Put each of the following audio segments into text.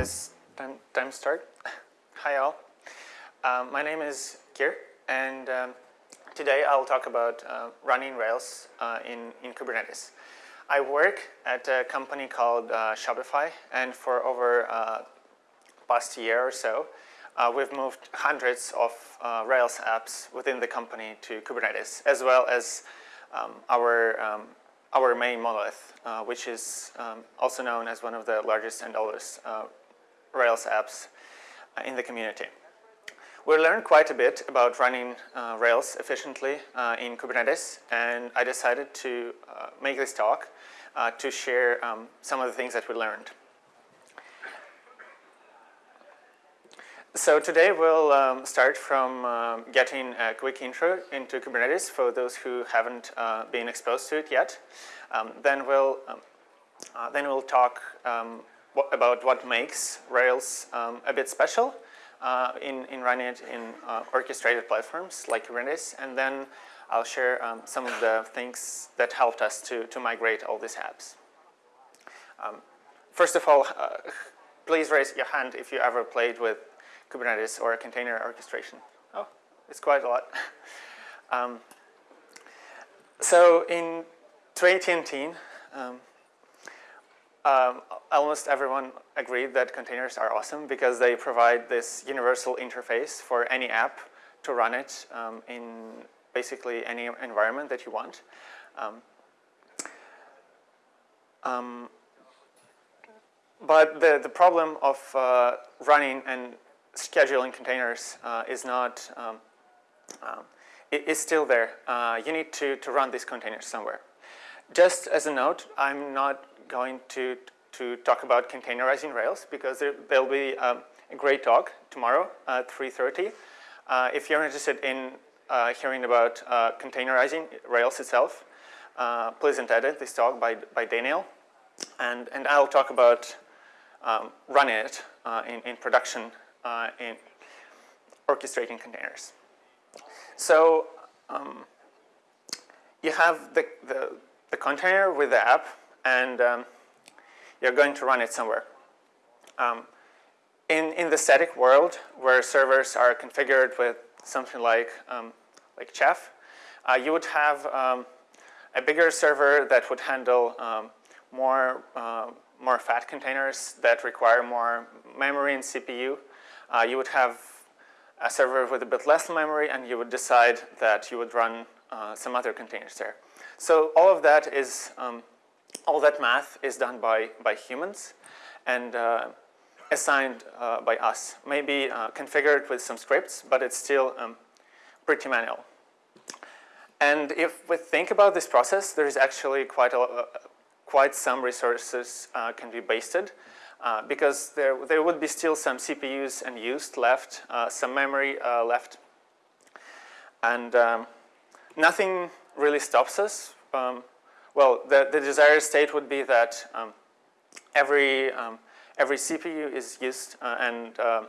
guess time, time start. Hi all. Um, my name is Kir and um, today I'll talk about uh, running Rails uh, in, in Kubernetes. I work at a company called uh, Shopify and for over uh, past year or so uh, we've moved hundreds of uh, Rails apps within the company to Kubernetes as well as um, our um, our main monolith, uh, which is um, also known as one of the largest and oldest uh, Rails apps uh, in the community. We learned quite a bit about running uh, Rails efficiently uh, in Kubernetes, and I decided to uh, make this talk to share um, some of the things that we learned. So today we'll um, start from uh, getting a quick intro into Kubernetes for those who haven't uh, been exposed to it yet. Um, then we'll um, uh, then we'll talk um, about what makes Rails um, a bit special uh, in in running it in uh, orchestrated platforms like Kubernetes, and then I'll share um, some of the things that helped us to to migrate all these apps. first of all, uh, please raise your hand if you ever played with Kubernetes or container orchestration. Oh, it's quite a lot. um, so in 2018, um, almost everyone agreed that containers are awesome because they provide this universal interface for any app to run it um, in basically any environment that you want. Um, um, but the, the problem of uh, running and scheduling containers uh, is not, um, um, it is still there. Uh, you need to, to run these containers somewhere. Just as a note, I'm not going to, to talk about containerizing Rails because there, will be um, a great talk tomorrow at 3.30. Uh, if you're interested in uh, hearing about uh, containerizing Rails itself, uh, please entitle this talk by, by Daniel. And, and I'll talk about um, running it in, in production uh, in orchestrating containers. So um, you have the, the, the, container with the app and um, you're going to run it somewhere. Um, in, in the static world where servers are configured with something like, um, like Chef, uh, you would have um, a bigger server that would handle um, more, uh, more fat containers that require more memory and CPU uh, you would have a server with a bit less memory and you would decide that you would run uh, some other containers there. So all of that is, um, all that math is done by, by humans and uh, assigned uh, by us. Maybe uh, configured with some scripts, but it's still um, pretty manual. And if we think about this process, there is actually quite, a, uh, quite some resources can be wasted. uh, because there, there would be still some CPUs unused left, uh, some memory uh, left. And um, nothing really stops us. Um, well, the, the desired state would be that um, every, um, every CPU is used uh, and, uh,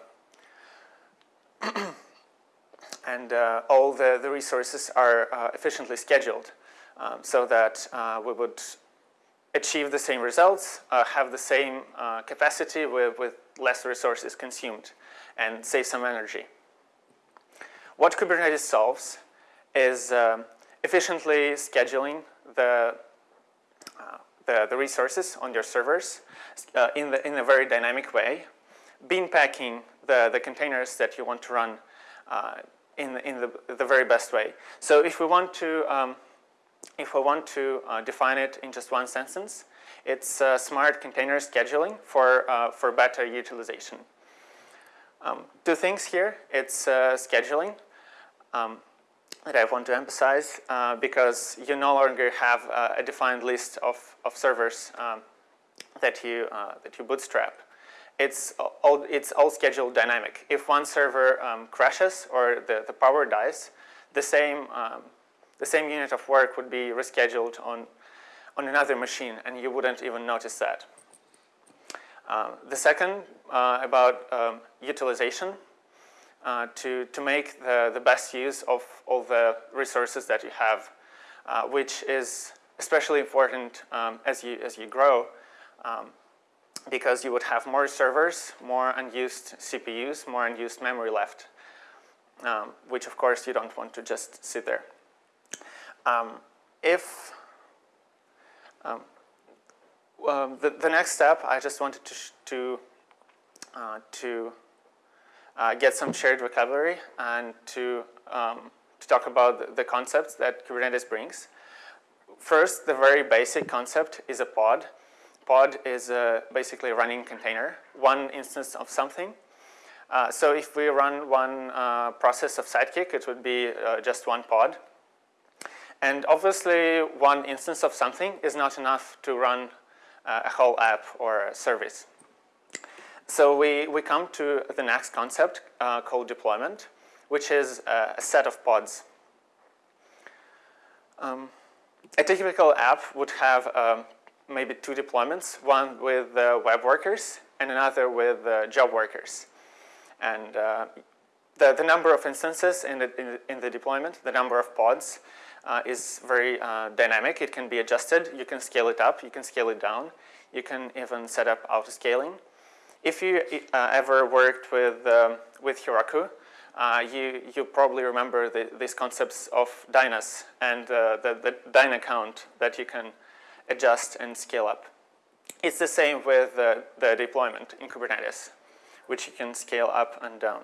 and all the, the resources are efficiently scheduled um, so that we would achieve the same results, uh, have the same uh, capacity with, with less resources consumed and save some energy. What Kubernetes solves is um, efficiently scheduling the, uh, the, the, resources on your servers uh, in, the, in a very dynamic way, bin packing the, the containers that you want to run uh, in, the, in the, the very best way. So if we want to um, if we want to uh, define it in just one sentence, it's uh, smart container scheduling for, for better utilization. Um, two things here, it's scheduling um, that I want to emphasize uh, because you no longer have uh, a defined list of, of servers um, that, you, that you bootstrap. It's all, it's all scheduled dynamic. If one server um, crashes or the, the power dies, the same um, the same unit of work would be rescheduled on, on another machine and you wouldn't even notice that. Uh, the second uh, about um, utilization uh, to, to make the, the best use of all the resources that you have, uh, which is especially important um, as, you, as you grow. Um, because you would have more servers, more unused CPUs, more unused memory left, um, which of course you don't want to just sit there. Um, if um, um the, the next step, I just wanted to, to, uh, to uh, get some shared vocabulary and to, um, to talk about the, concepts that Kubernetes brings. First, the very basic concept is a pod. Pod is uh, basically a running container, one instance of something. Uh, so if we run one uh, process of Sidekiq, it would be uh, just one pod. And obviously, one instance of something is not enough to run uh, a whole app or a service. So we, we come to the next concept uh, called deployment, which is a set of pods. Um, a typical app would have um, maybe two deployments, one with uh, web workers and another with uh, job workers. And uh, the, the number of instances in the, in, in the deployment, the number of pods, uh, is very uh, dynamic. It can be adjusted. You can scale it up. You can scale it down. You can even set up auto-scaling. If you uh, ever worked with, um, with Heroku, uh, you, you probably remember the, these concepts of dynos and uh, the, the dyno count that you can adjust and scale up. It's the same with the deployment in Kubernetes, which you can scale up and down.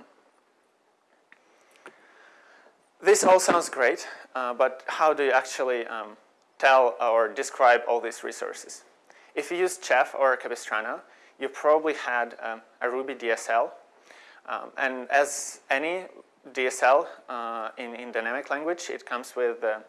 This all sounds great, uh, but how do you actually um, tell or describe all these resources? If you use Chef or Capistrano, you probably had um, a Ruby DSL um, and as any DSL uh, in, in dynamic language, it comes with uh,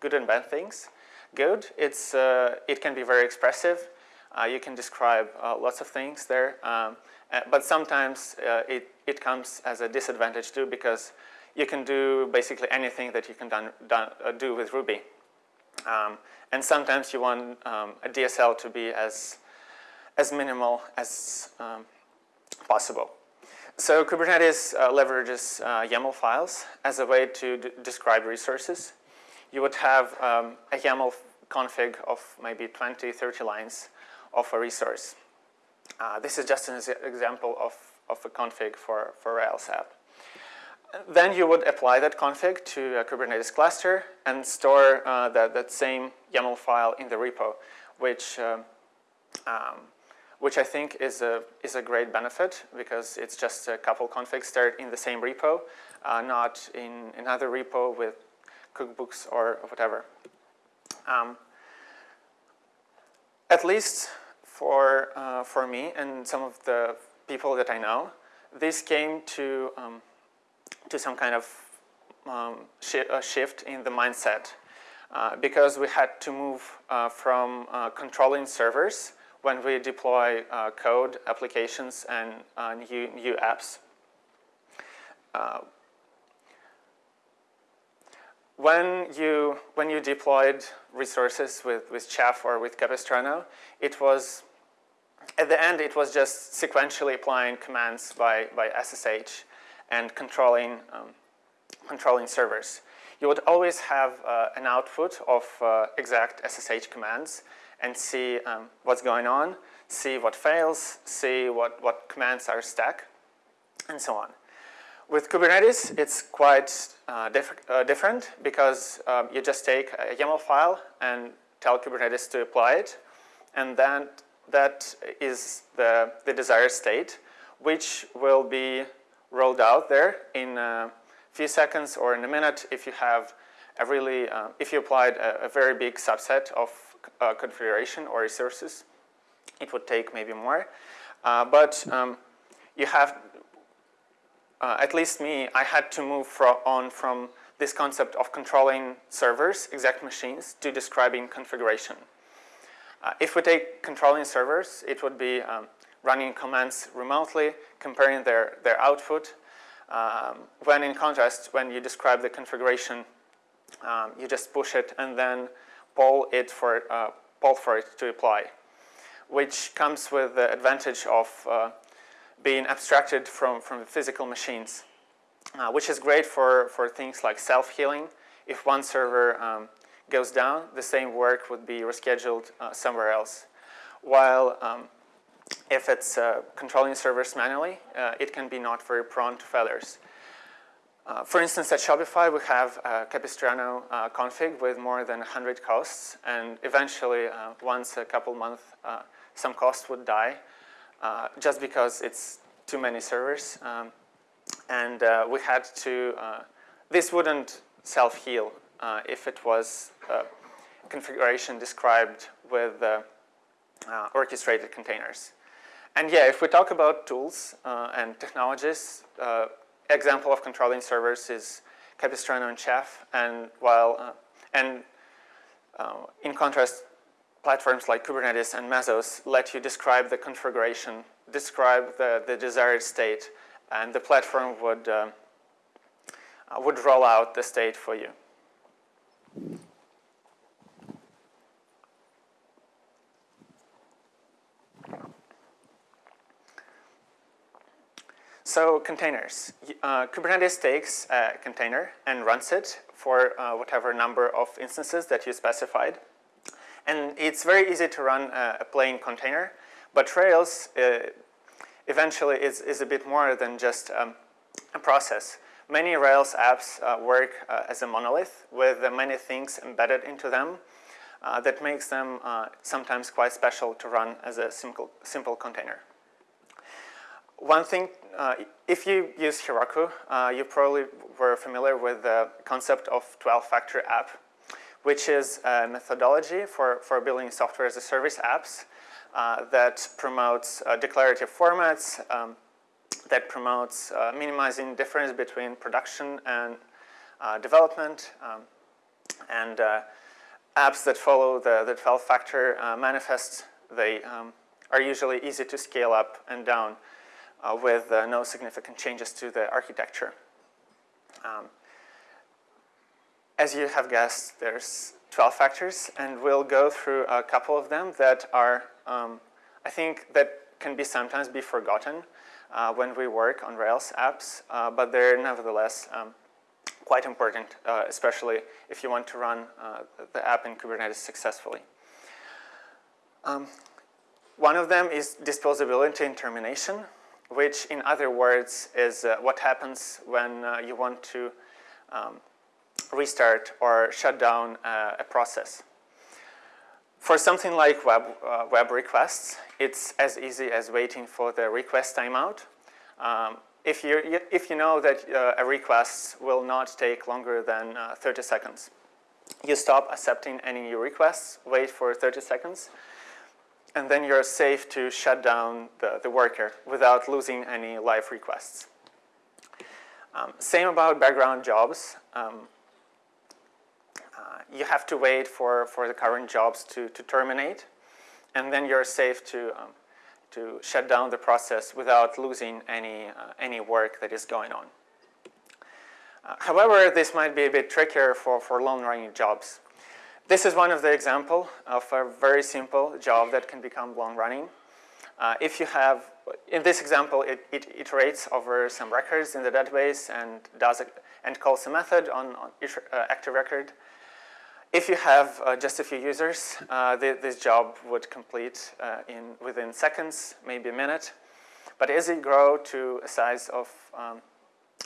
good and bad things. Good, it's, uh, it can be very expressive. Uh, you can describe uh, lots of things there. Um, uh, but sometimes it, it comes as a disadvantage too because you can do basically anything that you can done, done, do with Ruby. Um, and sometimes you want um, a DSL to be as, as minimal as um, possible. So Kubernetes uh, leverages uh, YAML files as a way to describe resources. You would have um, a YAML config of maybe 20, 30 lines of a resource. Uh, this is just an example of, of a config for, for Rails app. Then you would apply that config to a Kubernetes cluster and store uh, that, that same YAML file in the repo, which um, um, which I think is a, is a great benefit because it's just a couple configs there in the same repo, uh, not in another repo with cookbooks or whatever. Um, at least for, uh, for me and some of the people that I know, this came to, um, to some kind of um, shi shift in the mindset uh, because we had to move uh, from uh, controlling servers when we deploy uh, code, applications, and uh, new, new apps. Uh, when you, when you deployed resources with, with Chef or with Capistrano, it was, at the end, it was just sequentially applying commands by, by SSH and controlling, um, controlling servers. You would always have uh, an output of uh, exact SSH commands and see um, what's going on, see what fails, see what, what commands are stuck, and so on. With Kubernetes, it's quite uh, diff uh, different because um, you just take a YAML file and tell Kubernetes to apply it, and then that is the, the desired state, which will be rolled out there in a few seconds or in a minute if you have a really, uh, if you applied a, a very big subset of uh, configuration or resources. It would take maybe more. Uh, but um, you have, uh, at least me, I had to move on from this concept of controlling servers, exact machines, to describing configuration. Uh, if we take controlling servers, it would be um, running commands remotely, comparing their, their output. Um, when in contrast, when you describe the configuration, um, you just push it and then poll it for, uh, poll for it to apply, which comes with the advantage of uh, being abstracted from, from the physical machines, uh, which is great for, for things like self-healing. If one server um, goes down, the same work would be rescheduled somewhere else. While um, if it's uh, controlling servers manually, uh, it can be not very prone to failures. Uh, for instance, at Shopify, we have a Capistrano uh, config with more than 100 costs, and eventually, uh, once a couple months, uh, some costs would die, just because it's too many servers. Um, and we had to, this wouldn't self-heal if it was configuration described with orchestrated containers. And yeah, if we talk about tools uh, and technologies, uh, example of controlling servers is Capistrano and Chef, and while uh, and uh, in contrast, platforms like Kubernetes and Mesos let you describe the configuration, describe the, the desired state, and the platform would uh, would roll out the state for you. So containers. Uh, Kubernetes takes a container and runs it for uh, whatever number of instances that you specified. And it's very easy to run a, plain container, but Rails uh, eventually is, is a bit more than just um, a process. Many Rails apps uh, work uh, as a monolith with many things embedded into them uh, that makes them sometimes quite special to run as a simple, simple container. One thing, uh, if you use Heroku, uh, you probably were familiar with the concept of 12-factor app, which is a methodology for, for building software as a service apps uh, that promotes uh, declarative formats, um, that promotes uh, minimizing difference between production and uh, development, um, and apps that follow the, the 12-factor manifest, they um, are usually easy to scale up and down with uh, no significant changes to the architecture. Um, as you have guessed, there's 12 factors, and we'll go through a couple of them that are, um, I think, that can be sometimes be forgotten uh, when we work on Rails apps, uh, but they're nevertheless um, quite important, uh, especially if you want to run uh, the app in Kubernetes successfully. Um, one of them is disposability and termination which in other words is uh, what happens when uh, you want to um, restart or shut down uh, a process. For something like web, uh, web requests, it's as easy as waiting for the request timeout. Um, if, you if you know that uh, a request will not take longer than uh, 30 seconds, you stop accepting any new requests, wait for 30 seconds, and then you're safe to shut down the, the worker without losing any live requests. Um, same about background jobs. Um, uh, you have to wait for, for the current jobs to, to terminate, and then you're safe to, um, to shut down the process without losing any, uh, any work that is going on. Uh, however, this might be a bit trickier for, for long-running jobs. This is one of the example of a very simple job that can become long running. Uh, if you have, in this example, it, it, iterates over some records in the database and does a, and calls a method on, on each uh, active record. If you have uh, just a few users, uh, the, this job would complete uh, in within seconds, maybe a minute. But as it grow to a size of um,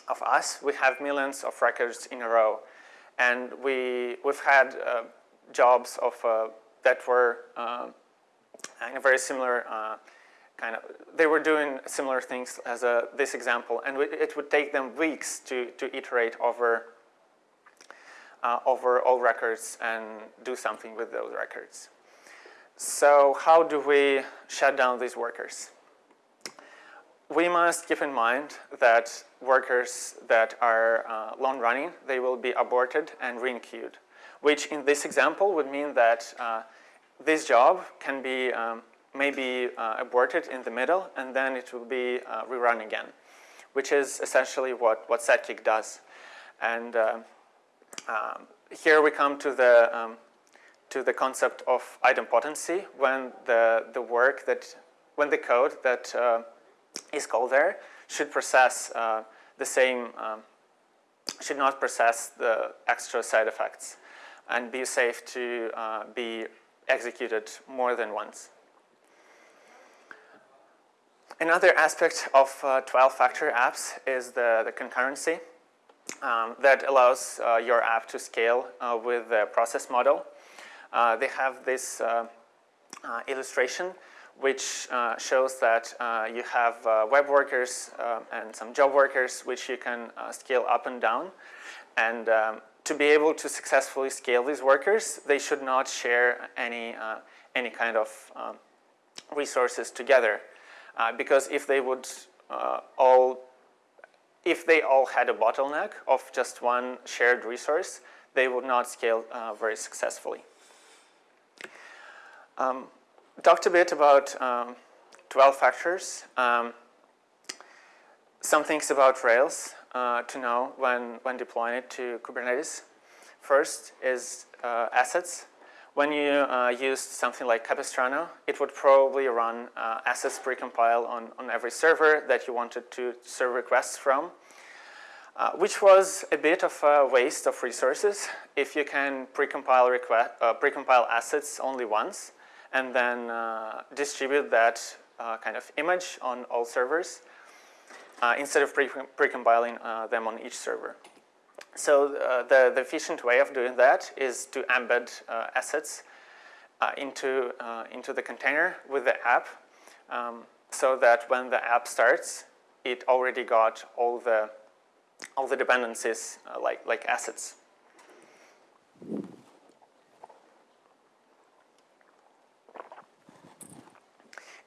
of us, we have millions of records in a row, and we we've had uh, jobs of uh, that were um, in a very similar uh, kind of, they were doing similar things as a, this example, and it would take them weeks to, to iterate over, uh, over all records and do something with those records. So how do we shut down these workers? We must keep in mind that workers that are uh, long running, they will be aborted and re-enqueued which in this example would mean that uh, this job can be um, maybe uh, aborted in the middle and then it will be uh, rerun again, which is essentially what, what Sidekiq does. And uh, um, here we come to the, um, to the concept of idempotency when the, the work that, when the code that uh, is called there should process uh, the same, um, should not process the extra side effects and be safe to uh, be executed more than once. another aspect of 12-factor apps is the, the concurrency um, that allows your app to scale with the process model. they have this illustration which uh, shows that uh, you have uh, web workers and some job workers which you can scale up and down. And um, to be able to successfully scale these workers, they should not share any, any kind of um, resources together. because if they would all if they all had a bottleneck of just one shared resource, they would not scale uh, very successfully. Um, talked a bit about um, 12 factors. Um, some things about Rails uh, to know when, when deploying it to Kubernetes. First is uh, assets. When you uh, used something like Capistrano, it would probably run uh, assets precompile on, on every server that you wanted to serve requests from, uh, which was a bit of a waste of resources if you can precompile, uh, precompile assets only once and then distribute that kind of image on all servers uh, instead of pre-compiling pre them on each server. So the, the efficient way of doing that is to embed assets into, into the container with the app um, so that when the app starts, it already got all the all the dependencies uh, like like assets.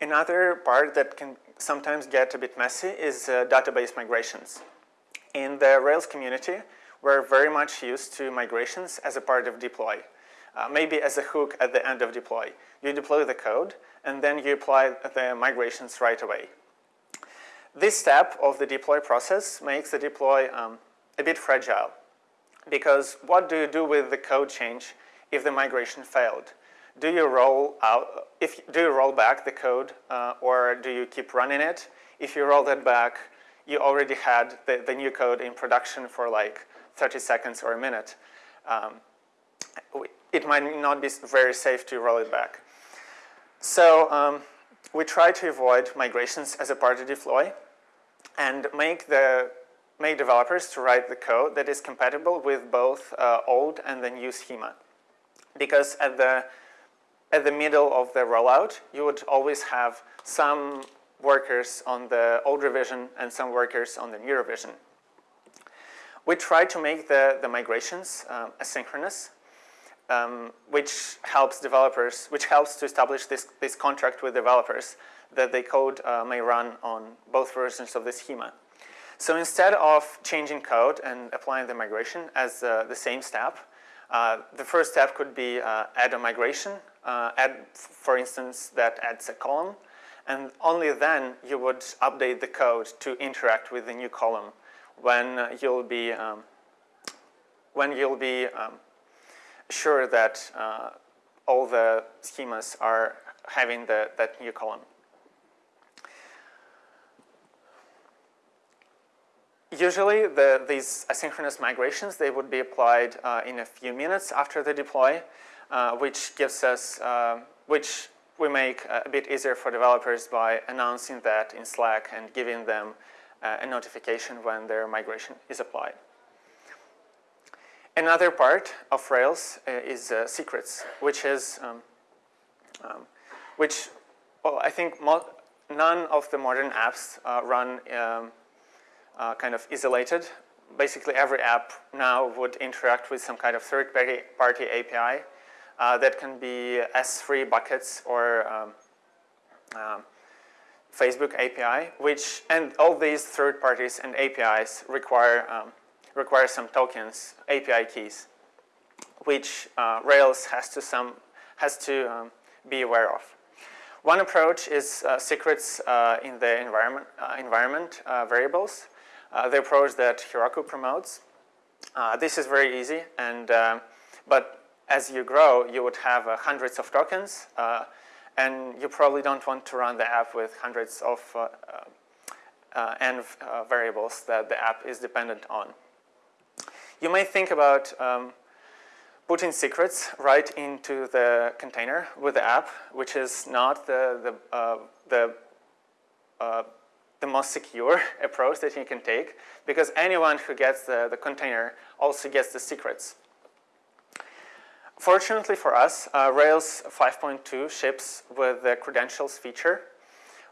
Another part that can sometimes get a bit messy is uh, database migrations. In the Rails community, we're very much used to migrations as a part of deploy. Uh, maybe as a hook at the end of deploy. You deploy the code, and then you apply the migrations right away. This step of the deploy process makes the deploy um, a bit fragile. Because what do you do with the code change if the migration failed? Do you roll out, if, do you roll back the code uh, or do you keep running it? If you roll that back, you already had the, the new code in production for like 30 seconds or a minute. Um, it might not be very safe to roll it back. So um, we try to avoid migrations as a part of deploy and make the make developers to write the code that is compatible with both uh, old and the new schema. Because at the at the middle of the rollout, you would always have some workers on the old revision and some workers on the new revision. We try to make the, the migrations um, asynchronous, um, which helps developers, which helps to establish this, this contract with developers that the code uh, may run on both versions of the schema. So instead of changing code and applying the migration as uh, the same step, uh, the first step could be uh, add a migration uh, add, for instance, that adds a column, and only then you would update the code to interact with the new column when you'll be um, when you'll be um, sure that uh, all the schemas are having the, that new column. Usually, the, these asynchronous migrations, they would be applied uh, in a few minutes after the deploy, uh, which gives us, uh, which we make a bit easier for developers by announcing that in Slack and giving them uh, a notification when their migration is applied. Another part of Rails uh, is uh, secrets, which is, um, um, which, well, I think none of the modern apps uh, run um, kind of isolated. Basically, every app now would interact with some kind of third-party API uh, that can be S3 buckets or um, um, Facebook API, which, and all these third parties and APIs require, um, require some tokens, API keys, which uh, Rails has to, some, has to um, be aware of. One approach is uh, secrets uh, in the environment, uh, environment uh, variables, the approach that Heroku promotes. this is very easy, and but as you grow, you would have uh, hundreds of tokens, uh, and you probably don't want to run the app with hundreds of uh, uh n uh, variables that the app is dependent on. You may think about um, putting secrets right into the container with the app, which is not the, the, uh, the uh, the most secure approach that you can take because anyone who gets the, the container also gets the secrets. Fortunately for us, uh, Rails 5.2 ships with the credentials feature,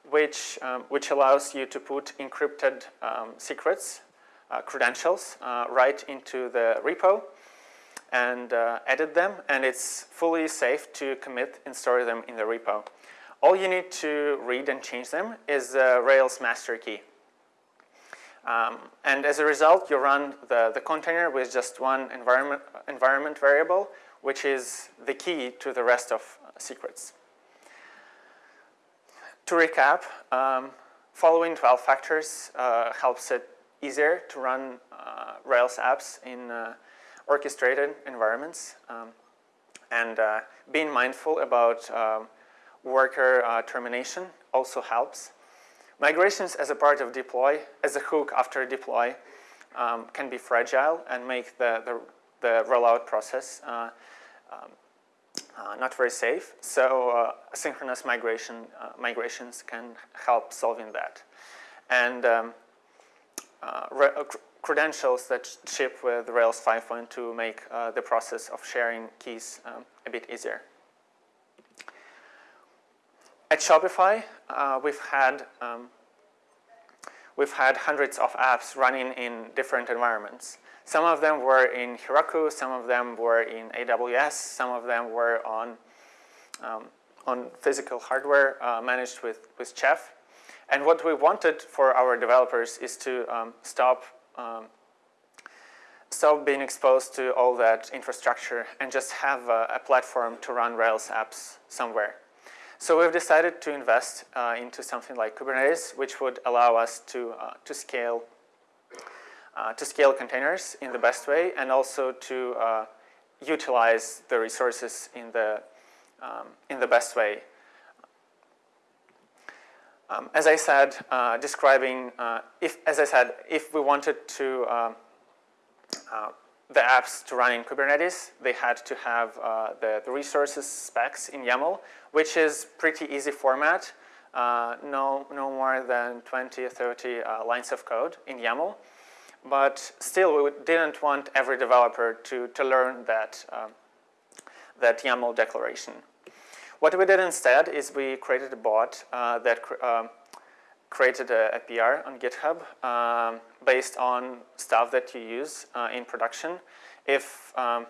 which, um, which allows you to put encrypted um, secrets, uh, credentials, uh, right into the repo and uh, edit them, and it's fully safe to commit and store them in the repo. All you need to read and change them is the Rails master key. Um, and as a result, you run the, the container with just one environment, environment variable, which is the key to the rest of secrets. To recap, um, following 12 factors uh, helps it easier to run uh, Rails apps in uh, orchestrated environments um, and uh, being mindful about um, worker uh, termination also helps. Migrations as a part of deploy, as a hook after deploy, um, can be fragile and make the, the, the rollout process uh, um, uh, not very safe. So uh, synchronous migration, uh, migrations can help solving that. And um, uh, credentials that ship with Rails 5.2 make the process of sharing keys um, a bit easier. At Shopify, uh, we've had um, we've had hundreds of apps running in different environments. Some of them were in Heroku, some of them were in AWS, some of them were on um, on physical hardware uh, managed with with Chef. And what we wanted for our developers is to um, stop um, stop being exposed to all that infrastructure and just have a, a platform to run Rails apps somewhere. So we've decided to invest uh, into something like Kubernetes, which would allow us to, uh, to, scale, uh, to scale containers in the best way and also to uh, utilize the resources in the, um, in the best way. Um, as I said, uh, describing, uh, if, as I said, if we wanted to um, the apps to run in Kubernetes, they had to have uh, the, the, resources specs in YAML, which is pretty easy format, uh, no, no more than 20 or 30 uh, lines of code in YAML. But still, we didn't want every developer to, to learn that, um, that YAML declaration. What we did instead is we created a bot uh, that um, created a, a, PR on GitHub um, based on stuff that you use uh, in production. If um,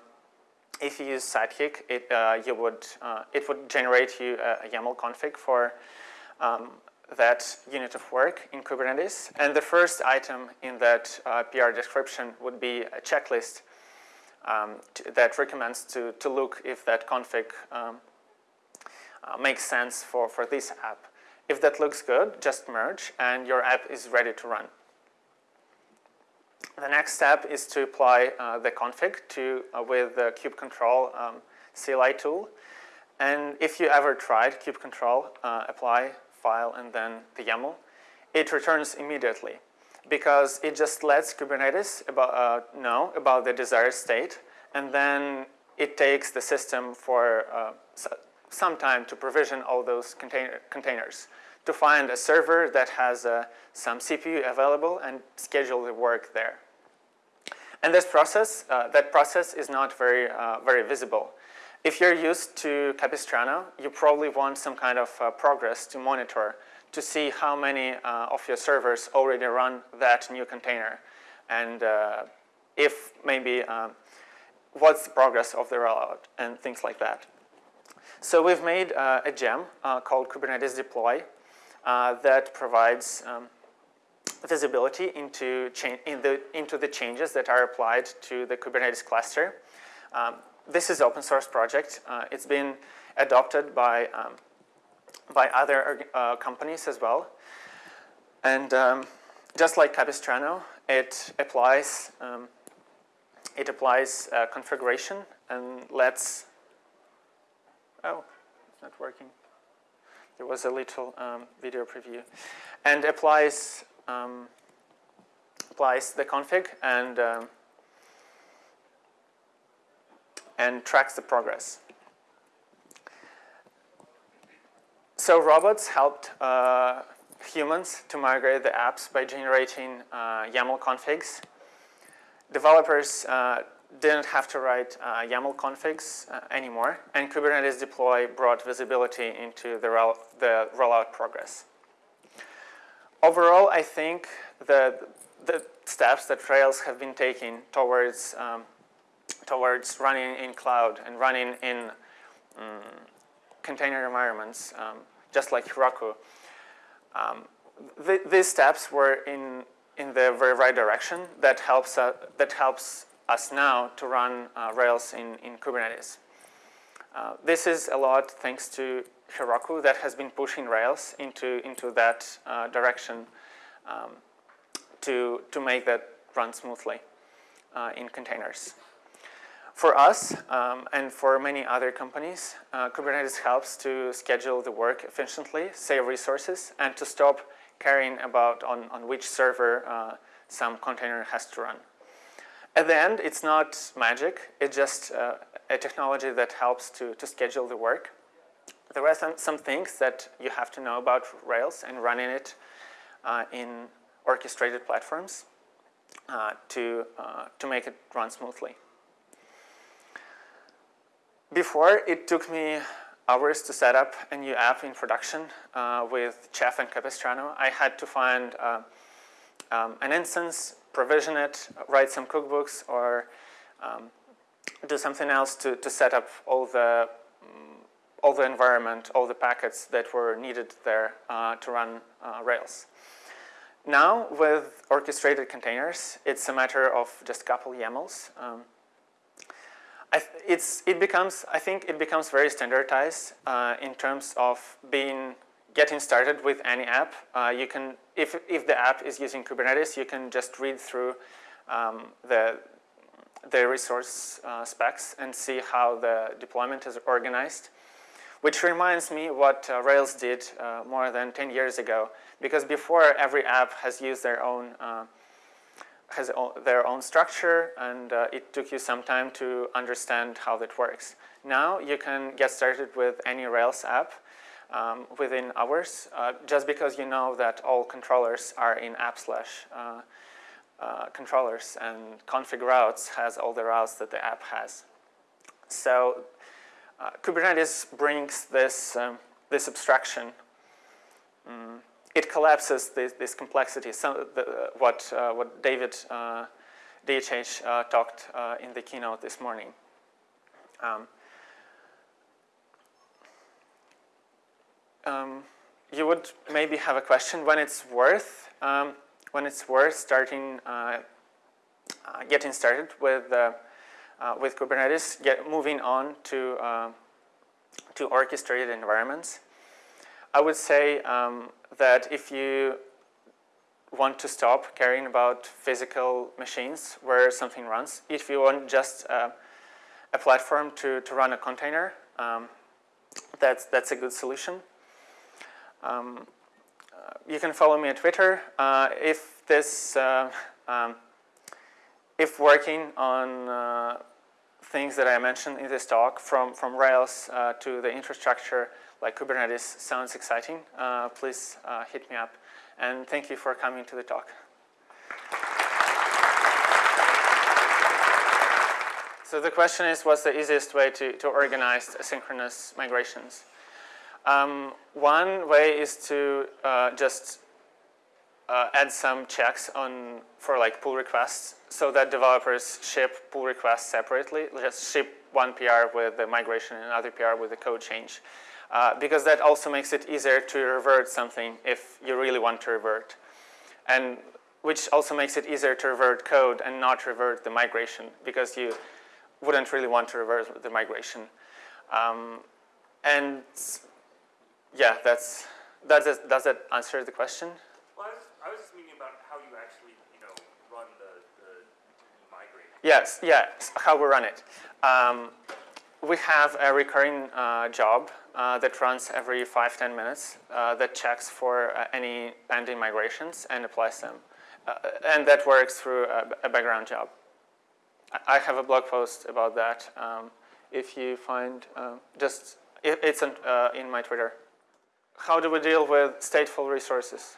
if you use Sidekiq, it uh, you would uh, it would generate you a, a YAML config for um, that unit of work in Kubernetes. And the first item in that uh, PR description would be a checklist um, that recommends to to look if that config um, uh, makes sense for for this app. If that looks good, just merge and your app is ready to run. The next step is to apply uh, the config to, uh, with the kubectl um, CLI tool. And if you ever tried kubectl, uh, apply, file, and then the YAML, it returns immediately because it just lets Kubernetes about, uh, know about the desired state, and then it takes the system for uh, some time to provision all those container containers to find a server that has uh, some CPU available and schedule the work there. And this process, uh, that process is not very, uh, very visible. If you're used to Capistrano, you probably want some kind of uh, progress to monitor to see how many uh, of your servers already run that new container and uh, if maybe um, what's the progress of the rollout and things like that. So we've made uh, a gem called Kubernetes Deploy uh, that provides um, visibility into, in the, into the changes that are applied to the Kubernetes cluster. Um, this is open source project. Uh, it's been adopted by, um, by other uh, companies as well. And um, just like Capistrano, it applies, um, it applies uh, configuration and lets, oh, it's not working there was a little um, video preview, and applies um, applies the config and um, and tracks the progress. So robots helped uh, humans to migrate the apps by generating uh, YAML configs. Developers uh, didn't have to write uh, YAML configs uh, anymore, and Kubernetes deploy brought visibility into the, roll the rollout progress. Overall, I think the, the steps that Rails have been taking towards, um, towards running in cloud and running in um, container environments, um, just like Heroku, um, th these steps were in, in the very right direction that helps, uh, that helps us now to run uh, Rails in, in Kubernetes. Uh, this is a lot thanks to Heroku that has been pushing Rails into, into that uh, direction um, to, to make that run smoothly uh, in containers. For us um, and for many other companies, uh, Kubernetes helps to schedule the work efficiently, save resources, and to stop caring about on, on which server uh, some container has to run. At the end, it's not magic. It's just uh, a technology that helps to, to schedule the work. There are some, some things that you have to know about Rails and running it uh, in orchestrated platforms uh, to, uh, to make it run smoothly. Before, it took me hours to set up a new app in production uh, with Chef and Capistrano. I had to find uh, um, an instance, provision it, write some cookbooks, or um, do something else to, to set up all the, um, all the environment, all the packets that were needed there uh, to run uh, Rails. Now, with orchestrated containers, it's a matter of just a couple YAMLs. Um, it's, it becomes, I think it becomes very standardized uh, in terms of being getting started with any app. Uh, you can, if, if the app is using Kubernetes, you can just read through um, the, the resource uh, specs and see how the deployment is organized. Which reminds me what uh, Rails did uh, more than 10 years ago. Because before, every app has used their own uh, has their own structure and uh, it took you some time to understand how that works. Now you can get started with any Rails app um, within hours uh, just because you know that all controllers are in app slash uh, uh controllers and config routes has all the routes that the app has. So uh, Kubernetes brings this, um, this abstraction um, it collapses this, this complexity. So the, what, uh, what David uh, DHH uh, talked uh, in the keynote this morning. Um, um, you would maybe have a question when it's worth um, when it's worth starting uh, uh, getting started with with Kubernetes, get moving on to to orchestrated environments. I would say um, that if you want to stop caring about physical machines where something runs, if you want just uh, a platform to, to run a container, um, that's, that's a good solution. Um, uh, you can follow me on Twitter. Uh, if this, uh, um, if working on uh, things that I mentioned in this talk, from, from Rails to the infrastructure like Kubernetes sounds exciting, uh, please uh, hit me up. And thank you for coming to the talk. So the question is, what's the easiest way to, to organize asynchronous migrations? Um, one way is to uh, just uh, add some checks on for like pull requests so that developers ship pull requests separately. Just ship one PR with the migration and another PR with the code change uh, because that also makes it easier to revert something if you really want to revert. And which also makes it easier to revert code and not revert the migration because you wouldn't really want to revert the migration. Um, and yeah, that's, does, it, does that answer the question? Well, I was, I was just meaning about how you actually, you know, run the, the migrate. Yes, yeah, how we run it. Um, we have a recurring uh, job uh, that runs every five ten minutes uh, that checks for uh, any pending migrations and applies them. Uh, and that works through a, a, background job. I have a blog post about that. Um, if you find, um, just, it, it's an, uh, in my Twitter. how do we deal with stateful resources?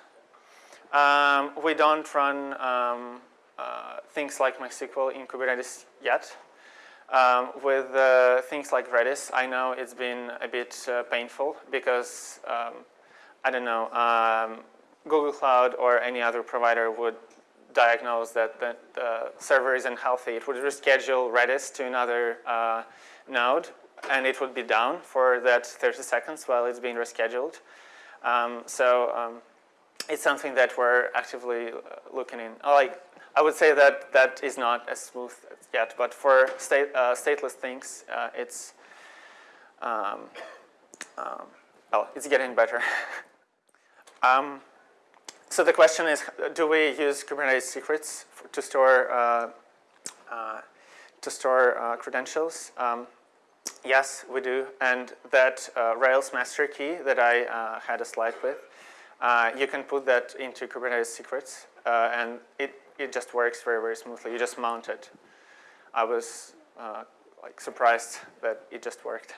Um, we don't run um, things like MySQL in Kubernetes yet. Um, with uh, things like Redis, I know it's been a bit uh, painful because, um, I don't know, um, Google Cloud or any other provider would diagnose that the, server isn't healthy. It would reschedule Redis to another uh, node and it would be down for that 30 seconds while it's being rescheduled. Um, so um, it's something that we're actively uh, looking in. Like I would say that that is not as smooth yet, but for state, uh, stateless things, uh, it's um, um well, it's getting better. Um, so the question is, do we use Kubernetes secrets for, to store uh, uh, to store uh, credentials? Um, yes, we do, and that Rails master key that I had a slide with, you can put that into Kubernetes secrets, and it it just works very, very smoothly. You just mount it. I was uh, like surprised that it just worked.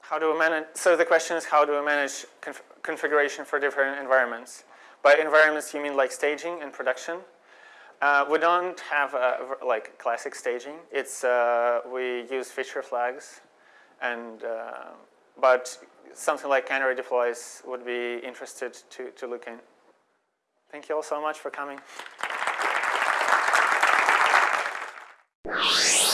How do we manage, so the question is how do we manage conf configuration for different environments? By environments, you mean like staging and production? Uh, we don't have a, like classic staging. It's, uh, we use feature flags and, uh, but something like canary deploys would be interested to, to look in. Thank you all so much for coming you.